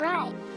right.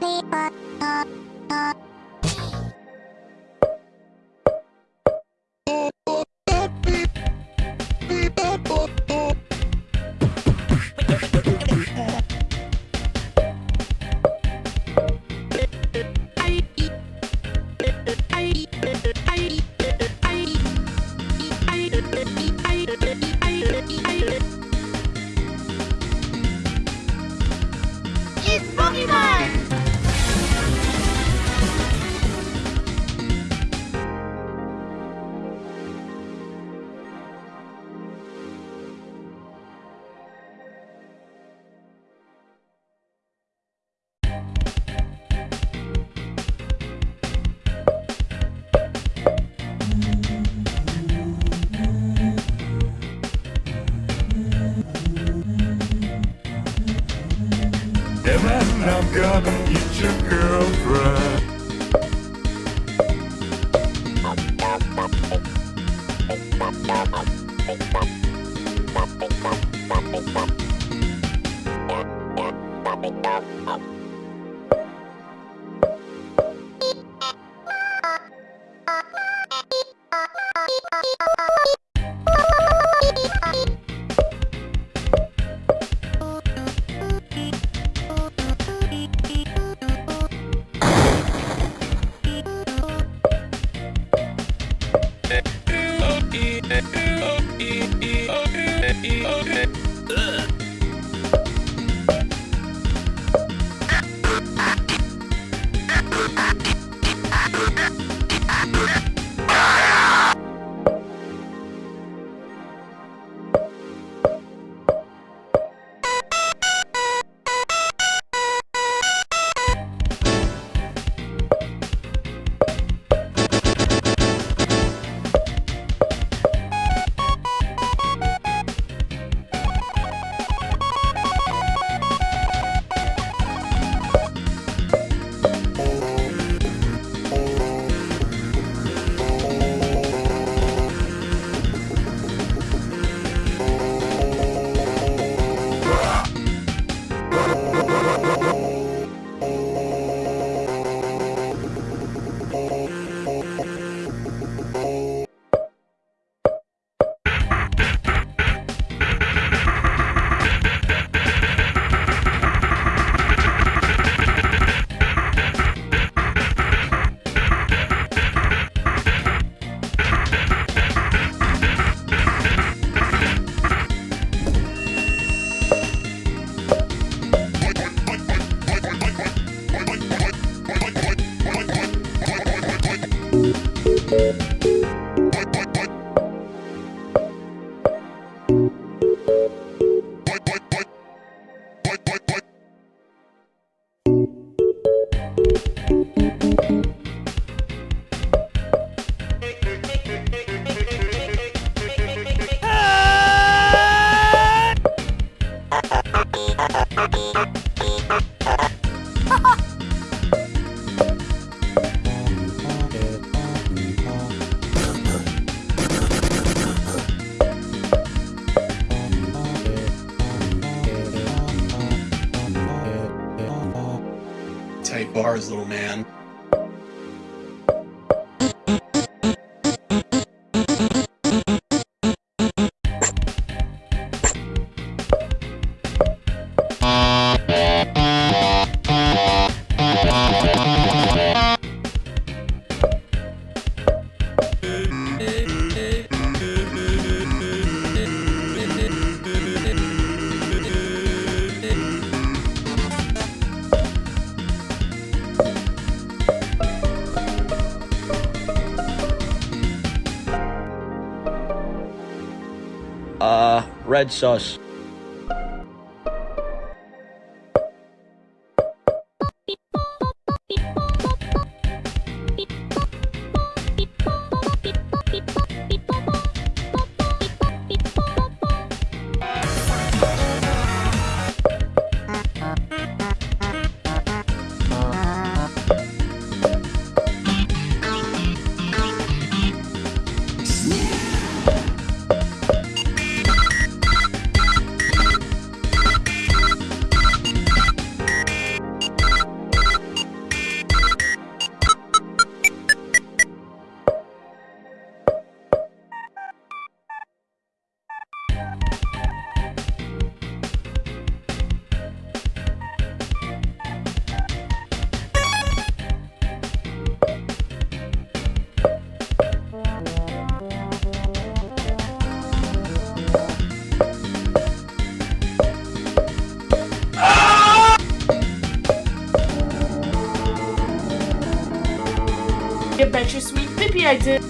people. I'm gonna eat your girlfriend. Okay. Bars, little man. Uh, red sauce. Pippy I did.